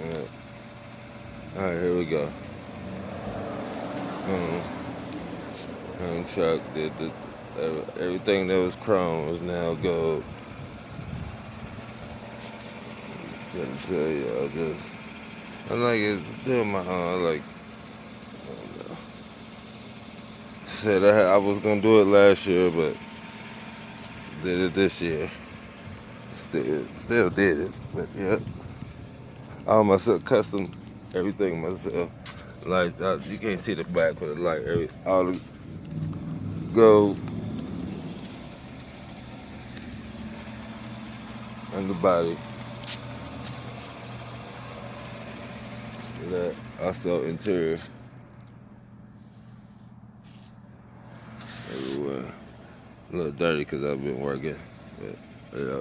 Yeah. All right, here we go. Um, um, truck did the, everything that was chrome is now gold. To tell you, I just I like doing my own. I like I said I, I was gonna do it last year, but did it this year. Still, still did it, but yeah. All myself custom everything myself. Like you can't see the back, but like every all the gold and the body. That also interior everywhere. A little dirty because I've been working, but yeah.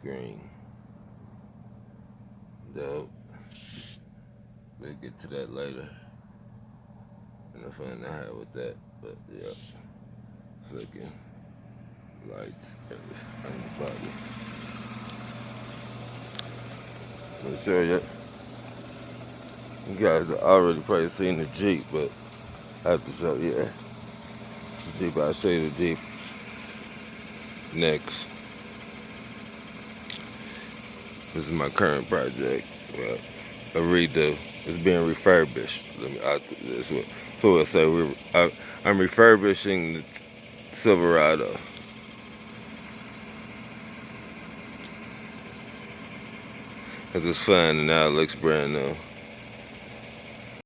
Screen. Dope. We'll get to that later. And the fun I had with that, but yeah. Flicking lights on the body. I'm sure you, you guys have already probably seen the Jeep, but I have to show you. Yeah. The Jeep, I'll show you the Jeep next. This is my current project. A redo. It's being refurbished. I. So I say we. I, I'm refurbishing the Silverado. Cause it's fun and now it looks brand new.